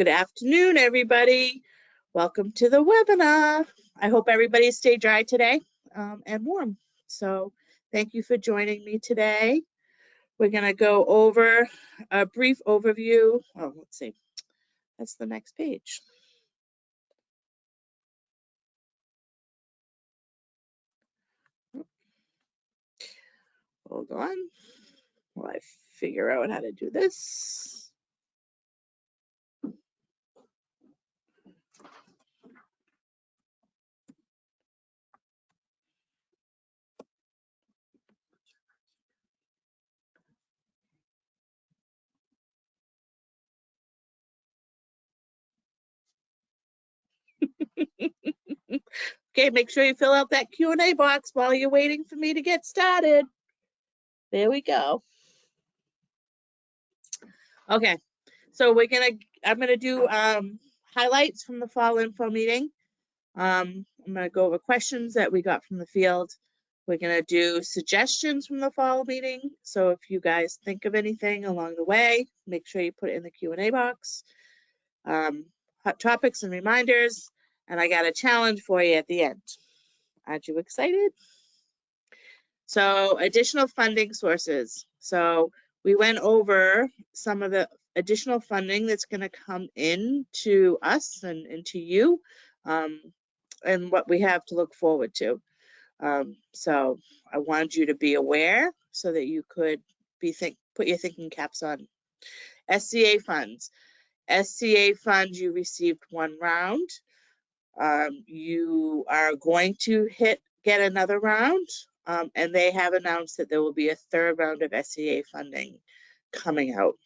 Good afternoon, everybody. Welcome to the webinar. I hope everybody stayed dry today um, and warm. So thank you for joining me today. We're going to go over a brief overview. Oh, let's see. That's the next page. Hold on while I figure out how to do this. okay, make sure you fill out that Q&A box while you're waiting for me to get started. There we go. Okay, so we're gonna, I'm gonna do um, highlights from the fall info meeting. Um, I'm gonna go over questions that we got from the field. We're gonna do suggestions from the fall meeting. So if you guys think of anything along the way, make sure you put it in the Q&A box. Um, hot topics and reminders, and I got a challenge for you at the end. Aren't you excited? So additional funding sources. So we went over some of the additional funding that's going to come in to us and into you um, and what we have to look forward to. Um, so I wanted you to be aware so that you could be think put your thinking caps on. SCA funds. SCA funds, you received one round. Um, you are going to hit get another round, um, and they have announced that there will be a third round of SCA funding coming out.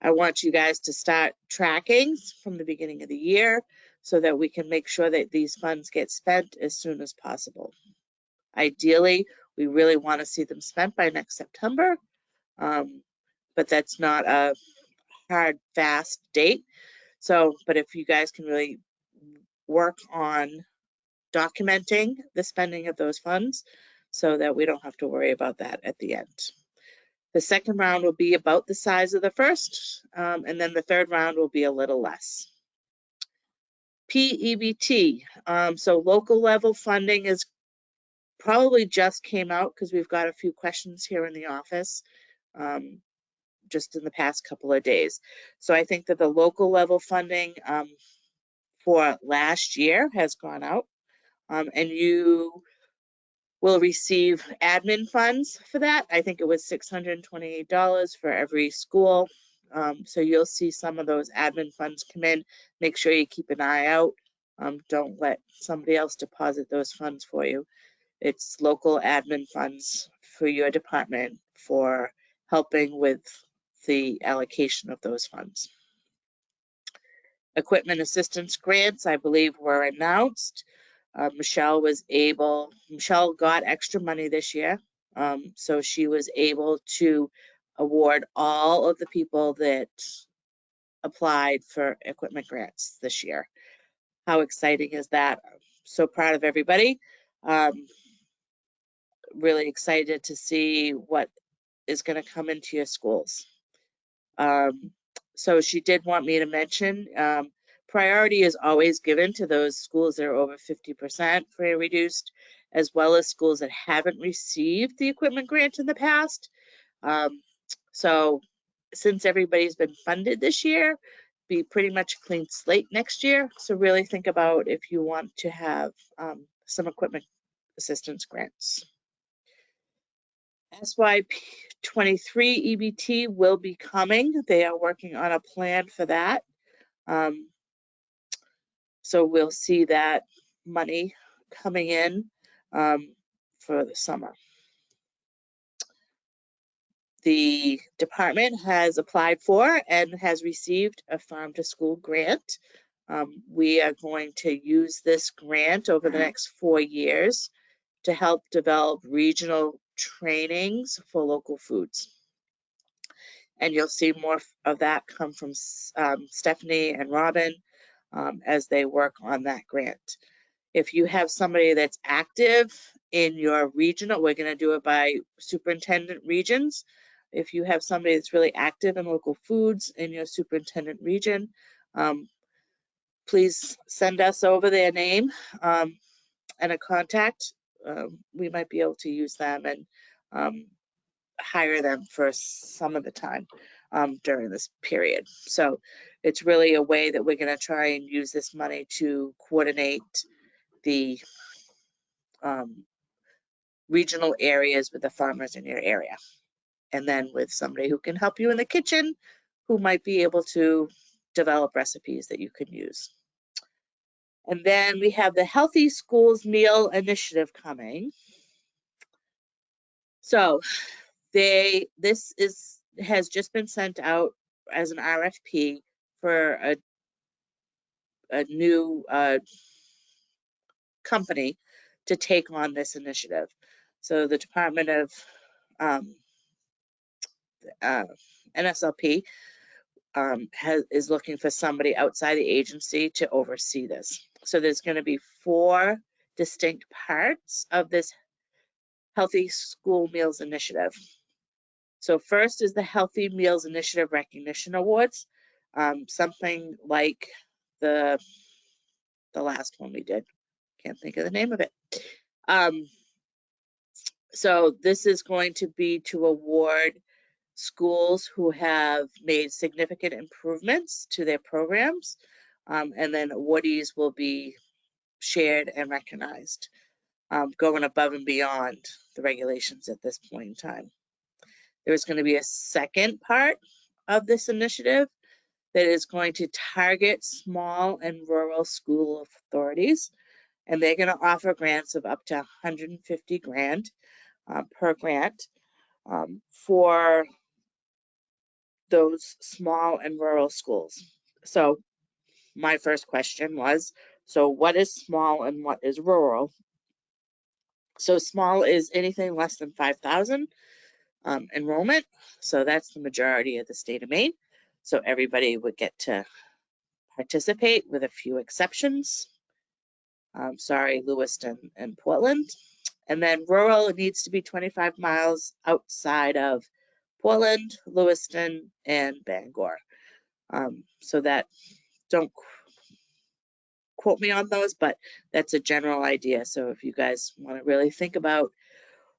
I want you guys to start tracking from the beginning of the year so that we can make sure that these funds get spent as soon as possible. Ideally, we really want to see them spent by next September, um, but that's not a hard, fast date. So, but if you guys can really work on documenting the spending of those funds so that we don't have to worry about that at the end. The second round will be about the size of the first, um, and then the third round will be a little less. PEBT, um, so local level funding is probably just came out because we've got a few questions here in the office um, just in the past couple of days. So I think that the local level funding um, for last year has gone out um, and you will receive admin funds for that. I think it was $628 for every school. Um, so you'll see some of those admin funds come in. Make sure you keep an eye out. Um, don't let somebody else deposit those funds for you. It's local admin funds for your department for helping with the allocation of those funds. Equipment assistance grants, I believe, were announced. Uh, Michelle was able, Michelle got extra money this year. Um, so she was able to award all of the people that applied for equipment grants this year. How exciting is that? I'm so proud of everybody. Um, really excited to see what is going to come into your schools. Um, so she did want me to mention um, priority is always given to those schools that are over 50% free reduced, as well as schools that haven't received the equipment grant in the past. Um, so since everybody's been funded this year, be pretty much a clean slate next year. So really think about if you want to have um, some equipment assistance grants. SYP 23 EBT will be coming. They are working on a plan for that. Um, so we'll see that money coming in um, for the summer. The department has applied for and has received a farm to school grant. Um, we are going to use this grant over the next four years to help develop regional trainings for local foods. And you'll see more of that come from um, Stephanie and Robin um, as they work on that grant. If you have somebody that's active in your regional, we're going to do it by superintendent regions. if you have somebody that's really active in local foods in your superintendent region, um, please send us over their name um, and a contact. Um, we might be able to use them and um, hire them for some of the time um, during this period. So it's really a way that we're going to try and use this money to coordinate the um, regional areas with the farmers in your area. And then with somebody who can help you in the kitchen, who might be able to develop recipes that you can use. And then we have the Healthy Schools Meal Initiative coming. So they, this is, has just been sent out as an RFP for a, a new uh, company to take on this initiative. So the Department of um, uh, NSLP um, has, is looking for somebody outside the agency to oversee this. So there's going to be four distinct parts of this Healthy School Meals Initiative. So first is the Healthy Meals Initiative Recognition Awards, um, something like the the last one we did. Can't think of the name of it. Um, so this is going to be to award schools who have made significant improvements to their programs, um, and then awardees will be shared and recognized, um, going above and beyond the regulations at this point in time. There's going to be a second part of this initiative that is going to target small and rural school authorities, and they're going to offer grants of up to 150 grand uh, per grant um, for those small and rural schools. So my first question was, so what is small and what is rural? So small is anything less than 5,000 um, enrollment. So that's the majority of the state of Maine. So everybody would get to participate with a few exceptions. Um, sorry, Lewiston and Portland. And then rural needs to be 25 miles outside of Portland, Lewiston, and Bangor. Um, so that don't quote me on those, but that's a general idea. So if you guys want to really think about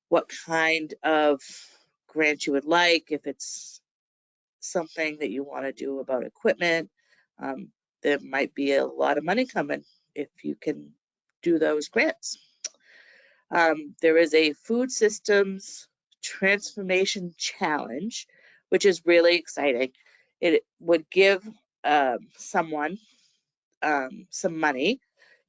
what kind of grant you would like, if it's something that you want to do about equipment, um, there might be a lot of money coming if you can do those grants. Um, there is a food systems transformation challenge, which is really exciting. It would give um, someone um, some money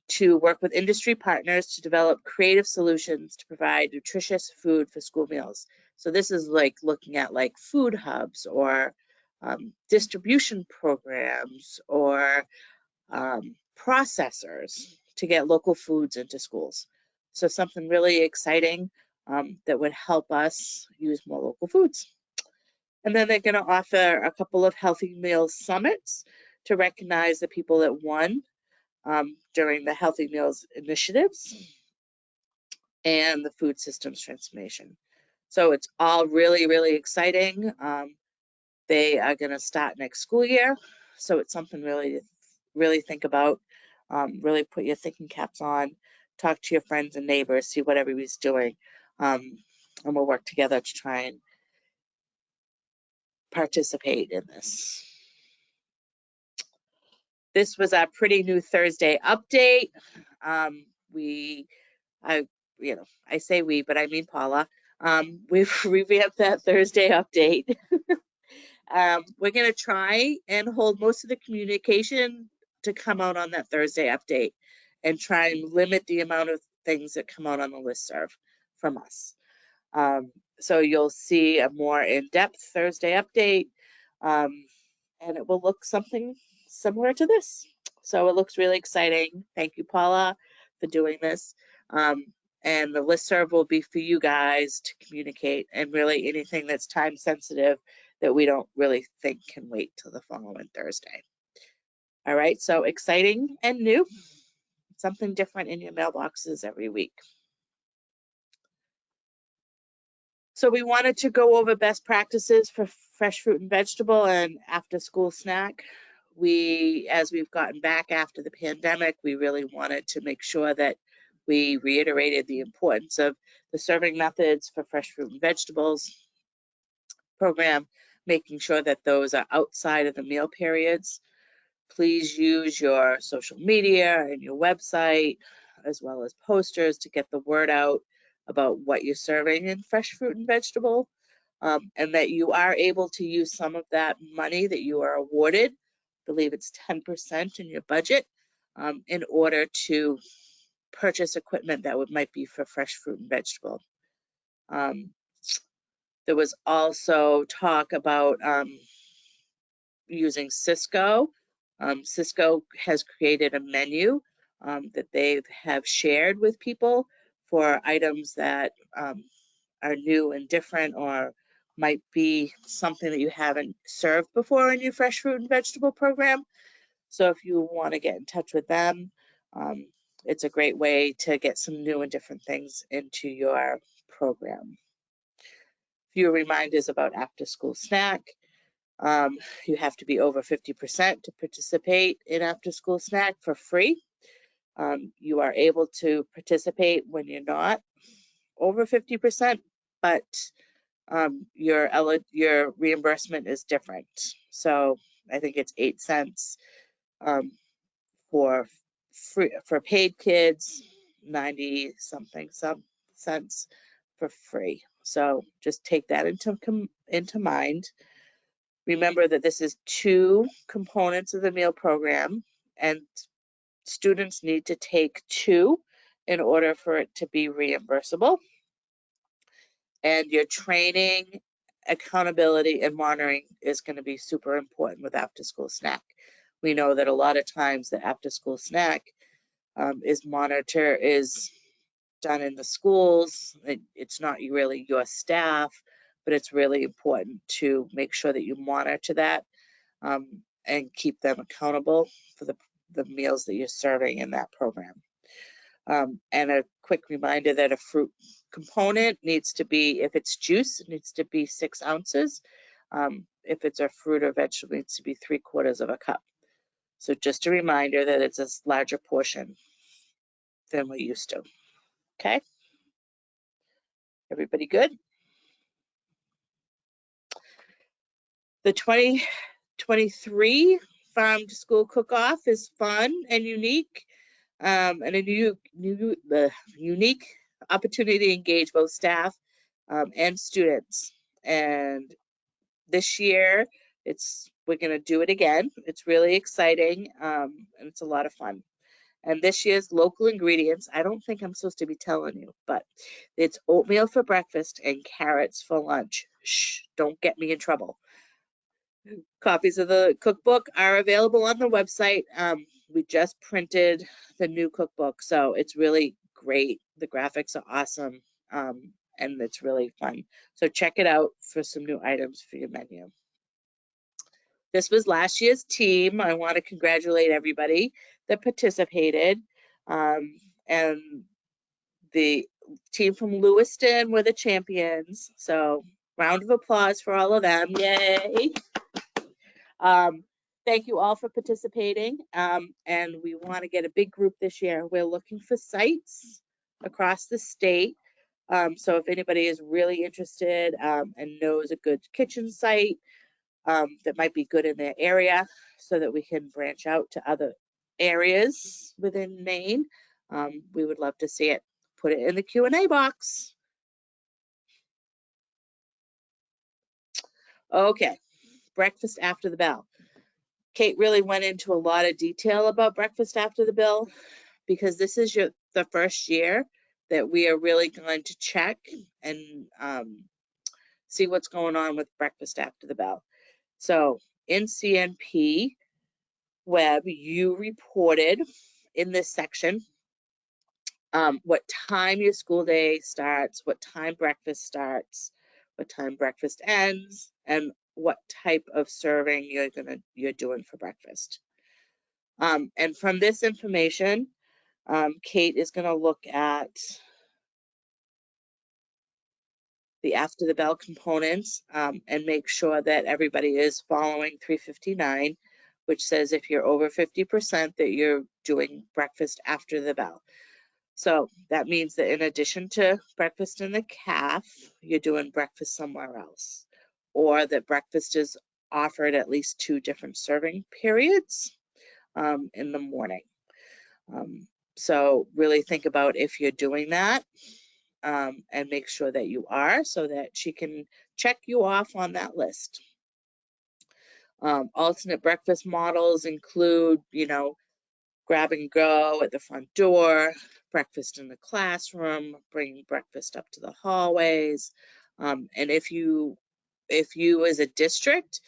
to work with industry partners to develop creative solutions to provide nutritious food for school meals. So this is like looking at like food hubs or um, distribution programs or um, processors to get local foods into schools. So something really exciting um, that would help us use more local foods. And then they're going to offer a couple of healthy meals summits to recognize the people that won um, during the Healthy Meals initiatives and the food systems transformation. So it's all really, really exciting. Um, they are going to start next school year. So it's something really really think about, um, really put your thinking caps on, talk to your friends and neighbors, see what everybody's doing. Um, and we'll work together to try and participate in this. This was a pretty new Thursday update. Um, we, I, you know, I say we, but I mean Paula. Um, we've revamped that Thursday update. um, we're going to try and hold most of the communication to come out on that Thursday update and try and limit the amount of things that come out on the list serve from us. Um, so you'll see a more in-depth Thursday update, um, and it will look something similar to this. So it looks really exciting. Thank you, Paula, for doing this. Um, and the listserv will be for you guys to communicate and really anything that's time sensitive that we don't really think can wait till the following Thursday. All right, so exciting and new, something different in your mailboxes every week. So we wanted to go over best practices for fresh fruit and vegetable and after school snack. We, as we've gotten back after the pandemic, we really wanted to make sure that we reiterated the importance of the serving methods for fresh fruit and vegetables program, making sure that those are outside of the meal periods. Please use your social media and your website, as well as posters to get the word out about what you're serving in fresh fruit and vegetable. Um, and that you are able to use some of that money that you are awarded, I believe it's 10% in your budget, um, in order to purchase equipment that would might be for fresh fruit and vegetable. Um, there was also talk about um, using Sysco. Um, Sysco has created a menu um, that they have shared with people for items that um, are new and different or might be something that you haven't served before in your fresh fruit and vegetable program. So if you want to get in touch with them, um, it's a great way to get some new and different things into your program. A Few reminders about after school snack. Um, you have to be over 50% to participate in after school snack for free. Um, you are able to participate when you're not over 50%, but um, your your reimbursement is different. So I think it's eight cents um, for free for paid kids, 90 something some cents for free. So just take that into into mind. Remember that this is two components of the meal program and students need to take two in order for it to be reimbursable. And your training, accountability, and monitoring is going to be super important with after school snack. We know that a lot of times the after school snack um, is monitor is done in the schools. It, it's not really your staff, but it's really important to make sure that you monitor that um, and keep them accountable for the, the meals that you're serving in that program. Um, and a quick reminder that a fruit component needs to be, if it's juice, it needs to be six ounces. Um, if it's a fruit or vegetable, it needs to be three quarters of a cup. So just a reminder that it's a larger portion than we used to. Okay? Everybody good? The 2023 Farm to School Cook-Off is fun and unique, um, and a new, new uh, unique opportunity to engage both staff um, and students. And this year, it's we're going to do it again. It's really exciting um, and it's a lot of fun. And this year's local ingredients, I don't think I'm supposed to be telling you, but it's oatmeal for breakfast and carrots for lunch. Shh, don't get me in trouble. Copies of the cookbook are available on the website. Um, we just printed the new cookbook, so it's really great. The graphics are awesome, um, and it's really fun. So check it out for some new items for your menu. This was last year's team. I want to congratulate everybody that participated. Um, and the team from Lewiston were the champions. So round of applause for all of them. Yay. Um, thank you all for participating. Um, and we want to get a big group this year. We're looking for sites across the state. Um, so if anybody is really interested um, and knows a good kitchen site um, that might be good in their area so that we can branch out to other areas within Maine, um, we would love to see it. Put it in the Q&A box. Okay, breakfast after the bell. Kate really went into a lot of detail about breakfast after the bell because this is your the first year that we are really going to check and um, see what's going on with breakfast after the bell. So in CNP, Web, you reported in this section um, what time your school day starts, what time breakfast starts, what time breakfast ends, and what type of serving you're gonna you're doing for breakfast. Um, and from this information, um, Kate is gonna look at the after the bell components um, and make sure that everybody is following 359, which says if you're over 50% that you're doing breakfast after the bell. So that means that in addition to breakfast in the calf, you're doing breakfast somewhere else, or that breakfast is offered at least two different serving periods um, in the morning. Um, so really think about if you're doing that um, and make sure that you are so that she can check you off on that list. Um, alternate breakfast models include, you know, grab and go at the front door, breakfast in the classroom, bringing breakfast up to the hallways. Um, and if you, if you as a district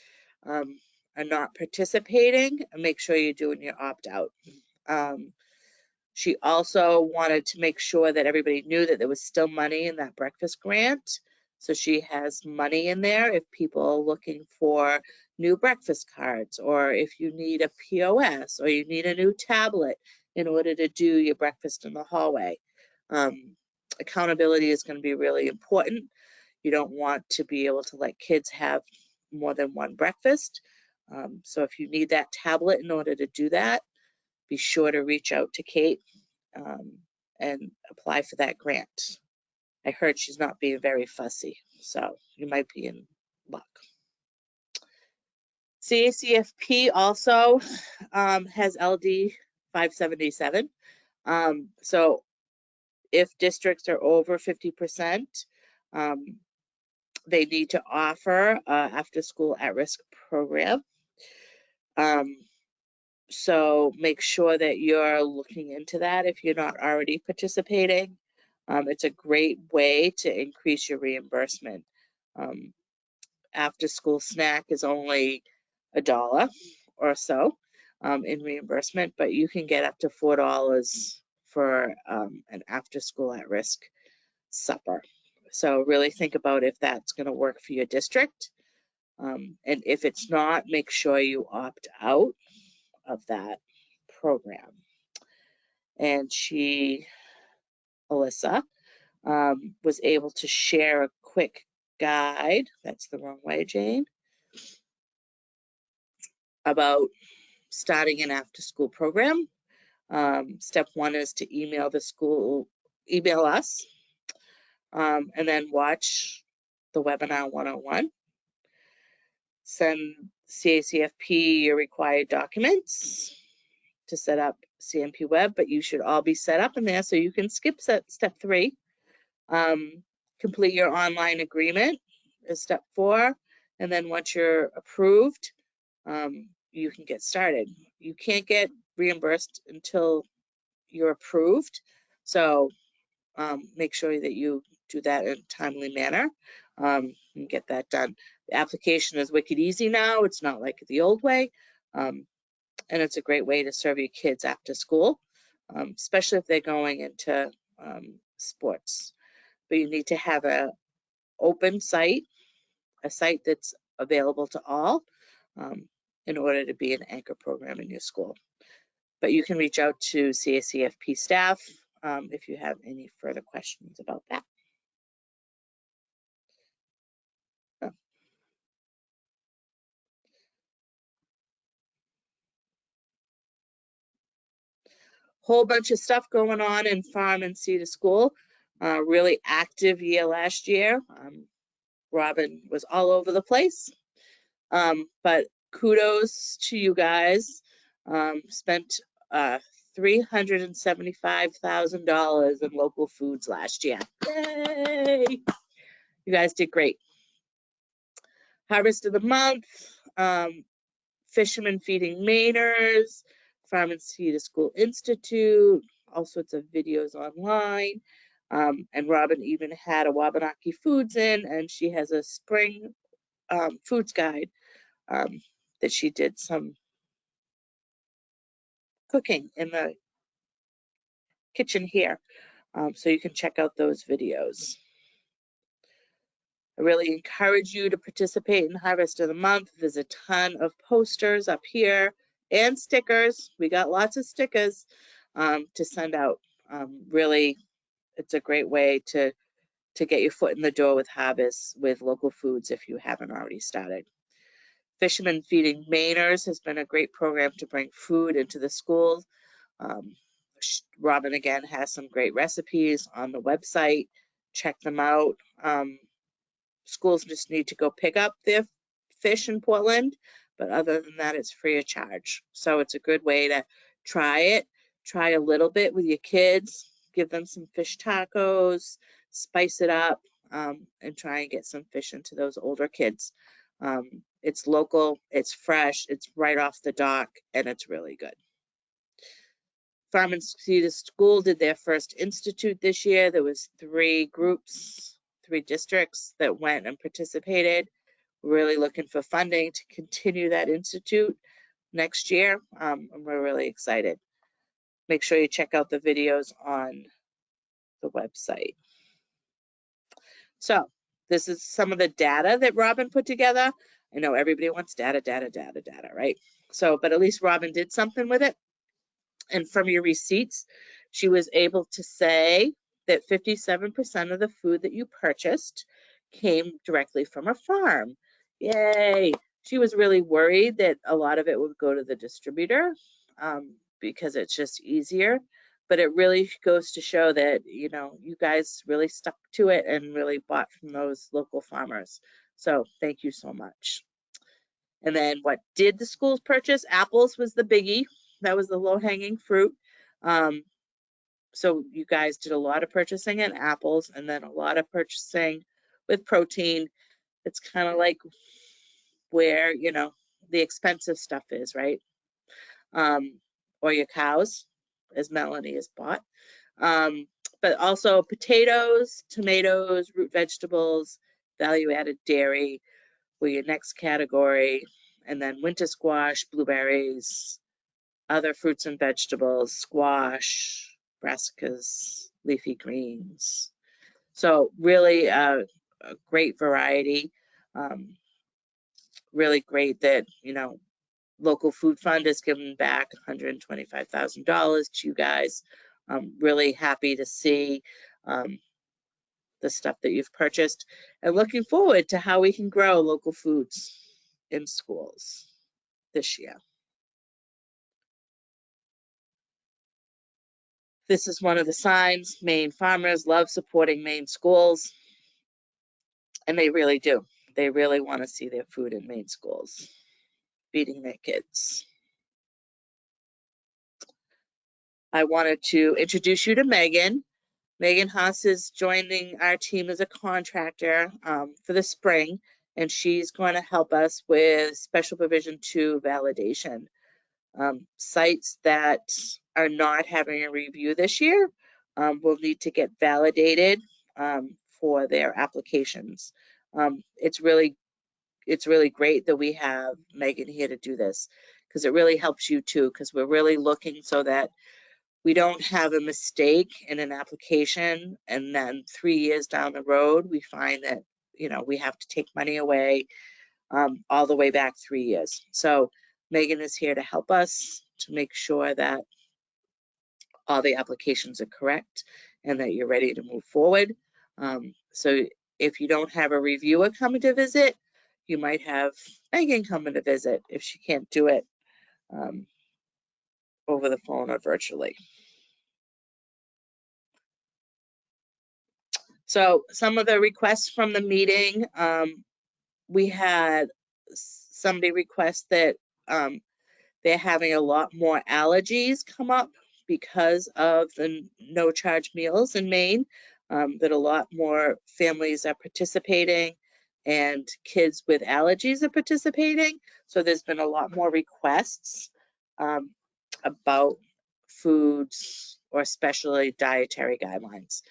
um, are not participating, make sure you're doing your opt-out. Um, she also wanted to make sure that everybody knew that there was still money in that breakfast grant. So she has money in there if people are looking for new breakfast cards, or if you need a POS, or you need a new tablet in order to do your breakfast in the hallway. Um, accountability is going to be really important. You don't want to be able to let kids have more than one breakfast. Um, so if you need that tablet in order to do that, be sure to reach out to Kate um, and apply for that grant. I heard she's not being very fussy, so you might be in luck. CACFP also um, has LD 577. Um, so if districts are over 50%, um, they need to offer uh, after school at risk program. Um, so make sure that you're looking into that if you're not already participating. Um, it's a great way to increase your reimbursement. Um, after school snack is only a dollar or so um, in reimbursement, but you can get up to four dollars for um, an after school at risk supper. So really think about if that's going to work for your district. Um, and if it's not, make sure you opt out of that program. And she, Alyssa, um, was able to share a quick guide, that's the wrong way, Jane, about starting an after school program. Um, step one is to email the school, email us, um, and then watch the webinar 101. Send CACFP your required documents to set up CNP Web, but you should all be set up in there so you can skip step three. Um, complete your online agreement is step four. And then once you're approved, um, you can get started. You can't get reimbursed until you're approved. So um, make sure that you do that in a timely manner um, and get that done. The application is wicked easy now. It's not like the old way. Um, and it's a great way to serve your kids after school, um, especially if they're going into um, sports. But you need to have a open site, a site that's available to all um, in order to be an anchor program in your school. But you can reach out to CACFP staff um, if you have any further questions about that. Whole bunch of stuff going on in farm and Sea to School. Uh, really active year last year. Um, Robin was all over the place. Um, but kudos to you guys. Um, spent uh, $375,000 in local foods last year. Yay! You guys did great. Harvest of the month, um, fishermen feeding Mainers, Sea to School Institute, all sorts of videos online. Um, and Robin even had a Wabanaki Foods in, and she has a spring um, foods guide um, that she did some cooking in the kitchen here. Um, so you can check out those videos. I really encourage you to participate in Harvest of the Month. There's a ton of posters up here and stickers. We got lots of stickers um, to send out. Um, really, it's a great way to to get your foot in the door with harvest with local foods if you haven't already started. Fishermen Feeding Mainers has been a great program to bring food into the schools. Um, Robin again has some great recipes on the website. Check them out. Um, schools just need to go pick up their fish in Portland, but other than that, it's free of charge. So it's a good way to try it. Try a little bit with your kids. Give them some fish tacos, spice it up, um, and try and get some fish into those older kids. Um, it's local, it's fresh, it's right off the dock, and it's really good. Farm and Sea to School did their first institute this year. There was three groups, three districts that went and participated. Really looking for funding to continue that institute next year. Um, and we're really excited. Make sure you check out the videos on the website. So this is some of the data that Robin put together. I know everybody wants data, data, data, data, right? So, but at least Robin did something with it. And from your receipts, she was able to say that 57% of the food that you purchased came directly from a farm. Yay. She was really worried that a lot of it would go to the distributor um, because it's just easier. But it really goes to show that, you know, you guys really stuck to it and really bought from those local farmers. So thank you so much. And then what did the schools purchase? Apples was the biggie. That was the low hanging fruit. Um, so you guys did a lot of purchasing in apples and then a lot of purchasing with protein. It's kind of like where, you know, the expensive stuff is, right? Um, or your cows, as Melanie has bought. Um, but also potatoes, tomatoes, root vegetables, value added dairy were your next category. And then winter squash, blueberries, other fruits and vegetables, squash, brassicas, leafy greens. So really uh, a great variety. Um, really great that, you know, local food fund has given back $125,000 to you guys. I'm really happy to see um, the stuff that you've purchased and looking forward to how we can grow local foods in schools this year. This is one of the signs. Maine farmers love supporting Maine schools. And they really do. They really want to see their food in Maine schools, feeding their kids. I wanted to introduce you to Megan. Megan Haas is joining our team as a contractor um, for the spring, and she's going to help us with special provision two validation. Um, sites that are not having a review this year um, will need to get validated um, for their applications. Um, it's really it's really great that we have Megan here to do this because it really helps you too because we're really looking so that we don't have a mistake in an application and then three years down the road we find that you know we have to take money away um, all the way back three years. So Megan is here to help us to make sure that all the applications are correct and that you're ready to move forward. Um, so if you don't have a reviewer coming to visit, you might have Megan coming to visit if she can't do it um, over the phone or virtually. So some of the requests from the meeting, um, we had somebody request that um, they're having a lot more allergies come up because of the no charge meals in Maine, um, that a lot more families are participating and kids with allergies are participating. So there's been a lot more requests um, about foods or especially dietary guidelines.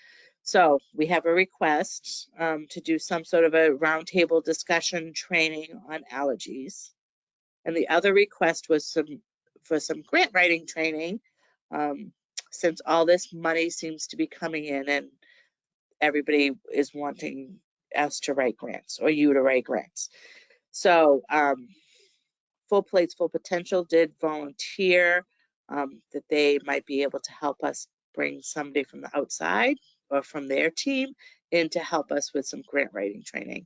So we have a request um, to do some sort of a roundtable discussion training on allergies. And the other request was some for some grant writing training, um, since all this money seems to be coming in and everybody is wanting us to write grants or you to write grants. So um, Full Plates Full Potential did volunteer um, that they might be able to help us bring somebody from the outside or from their team in to help us with some grant writing training.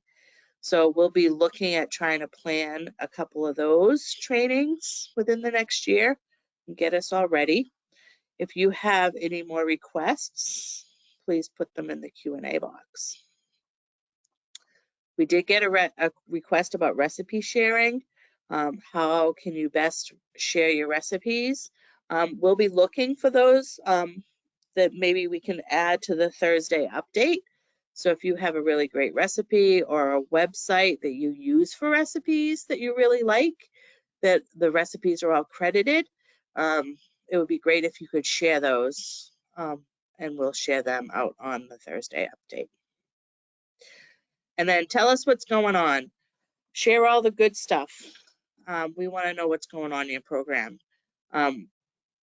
So we'll be looking at trying to plan a couple of those trainings within the next year and get us all ready. If you have any more requests, please put them in the Q and A box. We did get a, a request about recipe sharing. Um, how can you best share your recipes? Um, we'll be looking for those um, that maybe we can add to the Thursday update. So if you have a really great recipe or a website that you use for recipes that you really like, that the recipes are all credited, um, it would be great if you could share those um, and we'll share them out on the Thursday update. And then tell us what's going on. Share all the good stuff. Um, we want to know what's going on in your program. Um,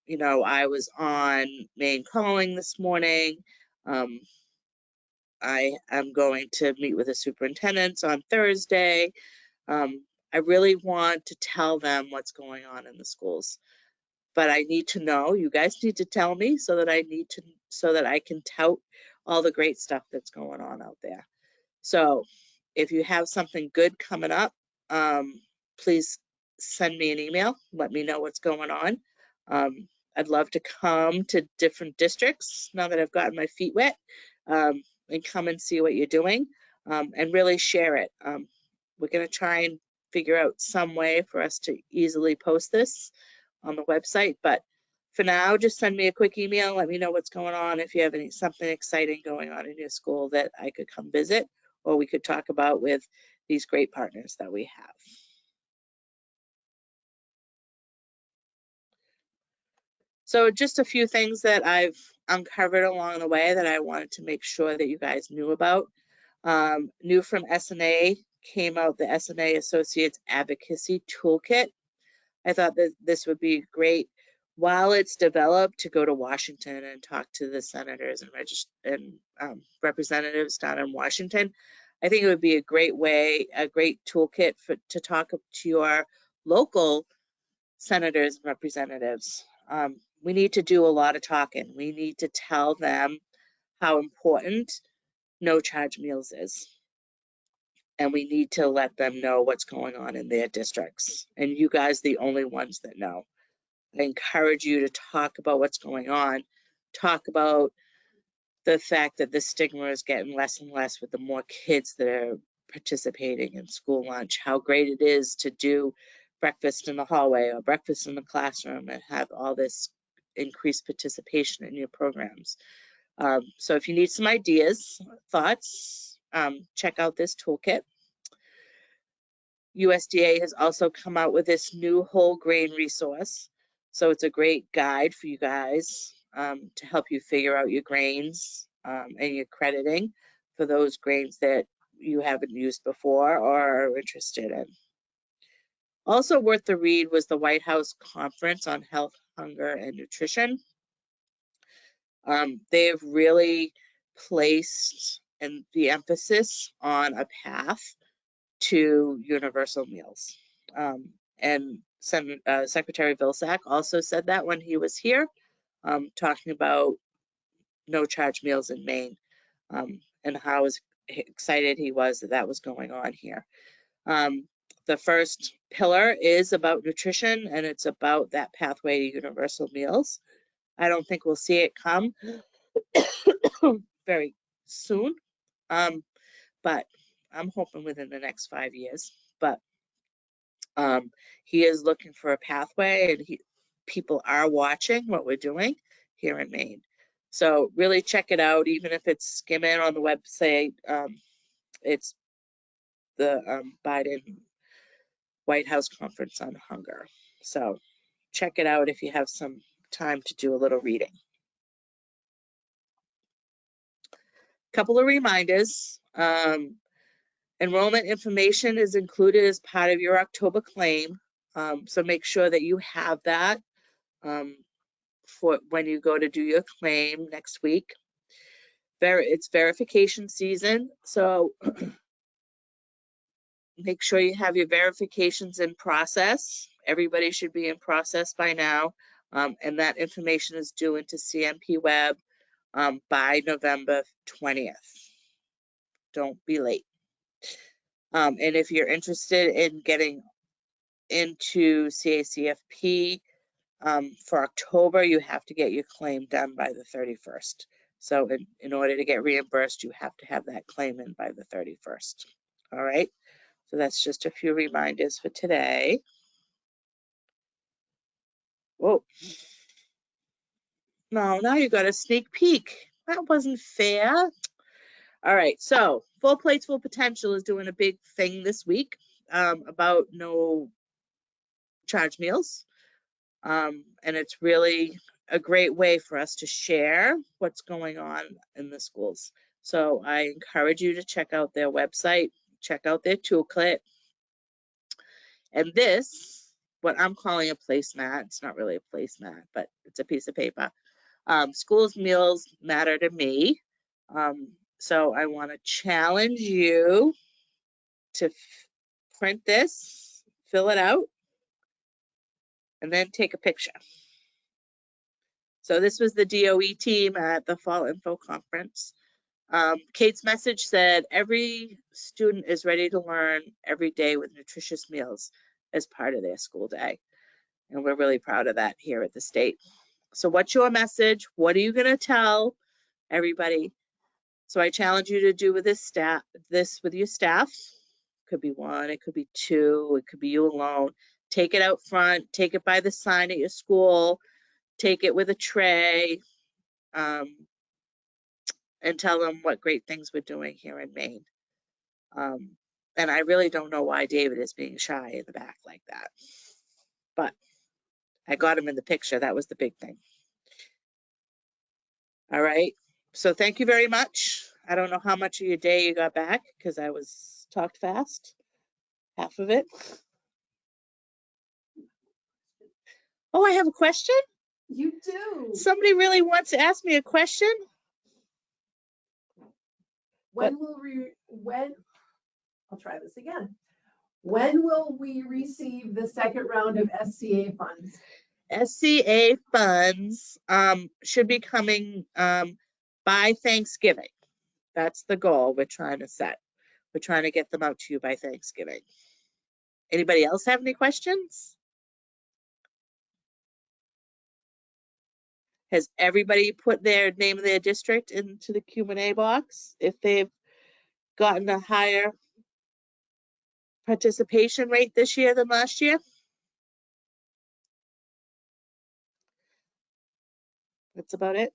you know, I was on Maine Calling this morning. Um, I am going to meet with the superintendents on Thursday. Um, I really want to tell them what's going on in the schools, but I need to know. You guys need to tell me so that I need to, so that I can tout all the great stuff that's going on out there. So if you have something good coming up, um, please send me an email. Let me know what's going on. Um, I'd love to come to different districts now that I've gotten my feet wet um, and come and see what you're doing um, and really share it. Um, we're going to try and figure out some way for us to easily post this on the website. But for now, just send me a quick email. Let me know what's going on. If you have any something exciting going on in your school that I could come visit or we could talk about with these great partners that we have. So just a few things that I've uncovered along the way that I wanted to make sure that you guys knew about. Um, new from SNA came out the SNA Associates Advocacy Toolkit. I thought that this would be great while it's developed to go to Washington and talk to the senators and, and um, representatives down in Washington. I think it would be a great way, a great toolkit for to talk to your local senators and representatives. Um, we need to do a lot of talking. We need to tell them how important no charge meals is. And we need to let them know what's going on in their districts. And you guys, the only ones that know. I encourage you to talk about what's going on. Talk about the fact that the stigma is getting less and less with the more kids that are participating in school lunch, how great it is to do breakfast in the hallway or breakfast in the classroom and have all this increased participation in your programs. Um, so if you need some ideas, thoughts, um, check out this toolkit. USDA has also come out with this new whole grain resource. So it's a great guide for you guys um, to help you figure out your grains um, and your crediting for those grains that you haven't used before or are interested in. Also worth the read was the White House Conference on Health, Hunger, and Nutrition. Um, they've really placed and the emphasis on a path to universal meals. Um, and Sen uh, Secretary Vilsack also said that when he was here, um, talking about no charge meals in Maine um, and how excited he was that that was going on here. Um, the first pillar is about nutrition and it's about that pathway to universal meals. I don't think we'll see it come very soon, um, but I'm hoping within the next five years. But um, he is looking for a pathway and he, people are watching what we're doing here in Maine. So really check it out, even if it's skimming on the website. Um, it's the um, Biden White House Conference on Hunger. So check it out if you have some time to do a little reading. Couple of reminders. Um, enrollment information is included as part of your October claim. Um, so make sure that you have that. Um, for when you go to do your claim next week. Ver it's verification season, so make sure you have your verifications in process. Everybody should be in process by now, um, and that information is due into CNP Web um, by November 20th. Don't be late. Um, and if you're interested in getting into CACFP um, for October, you have to get your claim done by the 31st. So in, in order to get reimbursed, you have to have that claim in by the 31st. All right. So that's just a few reminders for today. Whoa. No, now you got a sneak peek. That wasn't fair. All right, so Full Plates Full Potential is doing a big thing this week um, about no charge meals. Um, and it's really a great way for us to share what's going on in the schools. So I encourage you to check out their website, check out their toolkit. And this, what I'm calling a placemat, it's not really a placemat, but it's a piece of paper. Um, schools meals matter to me. Um, so I want to challenge you to print this, fill it out, and then take a picture. So this was the DOE team at the Fall Info Conference. Um, Kate's message said, every student is ready to learn every day with nutritious meals as part of their school day. And we're really proud of that here at the state. So what's your message? What are you gonna tell everybody? So I challenge you to do with this staff, this with your staff. Could be one, it could be two, it could be you alone. Take it out front, take it by the sign at your school, take it with a tray, um, and tell them what great things we're doing here in Maine. Um, and I really don't know why David is being shy in the back like that. But I got him in the picture. That was the big thing. All right. So thank you very much. I don't know how much of your day you got back because I was talked fast, half of it. Oh, I have a question. You do. Somebody really wants to ask me a question. When will we, when, I'll try this again. When will we receive the second round of SCA funds? SCA funds um, should be coming um, by Thanksgiving. That's the goal we're trying to set. We're trying to get them out to you by Thanksgiving. Anybody else have any questions? Has everybody put their name of their district into the Q and A box if they've gotten a higher participation rate this year than last year? That's about it.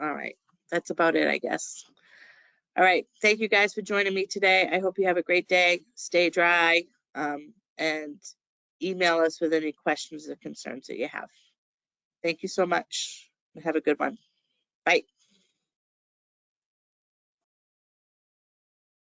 All right, that's about it, I guess. All right, thank you guys for joining me today. I hope you have a great day. Stay dry um, and email us with any questions or concerns that you have. Thank you so much. Have a good one. Bye.